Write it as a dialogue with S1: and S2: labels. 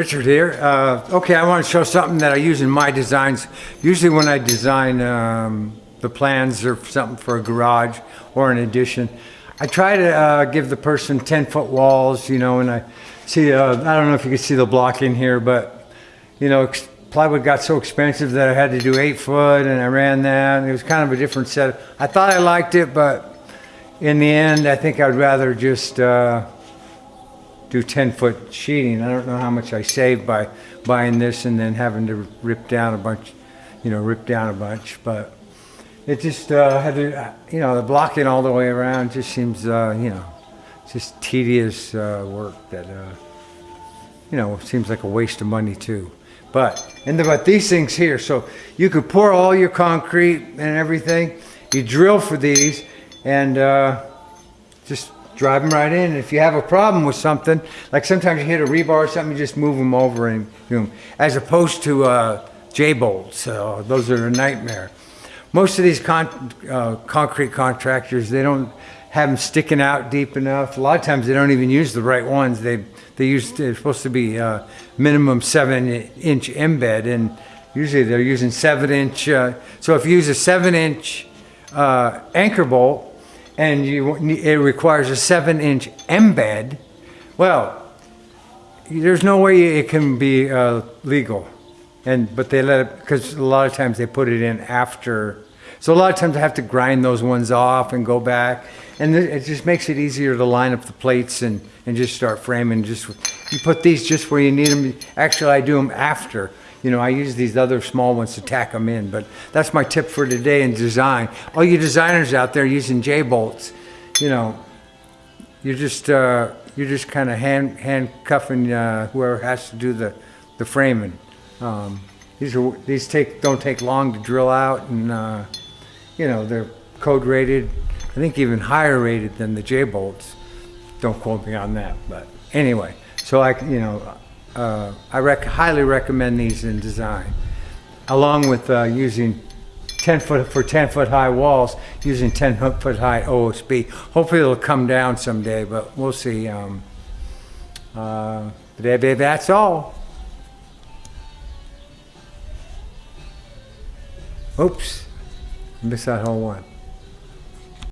S1: Richard here. Uh, okay, I want to show something that I use in my designs. Usually when I design um, the plans or something for a garage or an addition, I try to uh, give the person 10 foot walls, you know, and I see, uh, I don't know if you can see the block in here, but, you know, plywood got so expensive that I had to do eight foot and I ran that. It was kind of a different set. I thought I liked it, but in the end, I think I'd rather just, uh, do 10 foot sheeting. I don't know how much I saved by buying this and then having to rip down a bunch, you know, rip down a bunch. But it just uh, had to, you know, the blocking all the way around just seems, uh, you know, just tedious uh, work that, uh, you know, seems like a waste of money too. But, and but these things here, so you could pour all your concrete and everything, you drill for these and uh, just drive them right in. If you have a problem with something, like sometimes you hit a rebar or something, you just move them over and do them. As opposed to uh, J-bolts, uh, those are a nightmare. Most of these con- uh, concrete contractors, they don't have them sticking out deep enough. A lot of times they don't even use the right ones. They they use they're supposed to be uh, minimum seven inch embed, and usually they're using seven inch. Uh, so if you use a seven inch uh, anchor bolt, and you, it requires a seven inch embed, well, there's no way it can be uh, legal. And, but they let it, because a lot of times they put it in after. So a lot of times I have to grind those ones off and go back. And it just makes it easier to line up the plates and, and just start framing. Just, you put these just where you need them. Actually, I do them after. You know, I use these other small ones to tack them in, but that's my tip for today in design. All you designers out there using J-bolts, you know, you're just, uh, you're just kind of hand, handcuffing, uh, whoever has to do the, the framing. Um, these are, these take, don't take long to drill out and, uh, you know, they're code rated, I think even higher rated than the J-bolts. Don't quote me on that, but anyway, so I, you know, uh, I rec- highly recommend these in design, along with uh, using 10 foot for 10 foot high walls, using 10 foot high OSB. Hopefully it'll come down someday, but we'll see. Um, uh, that's all. Oops, missed that whole one.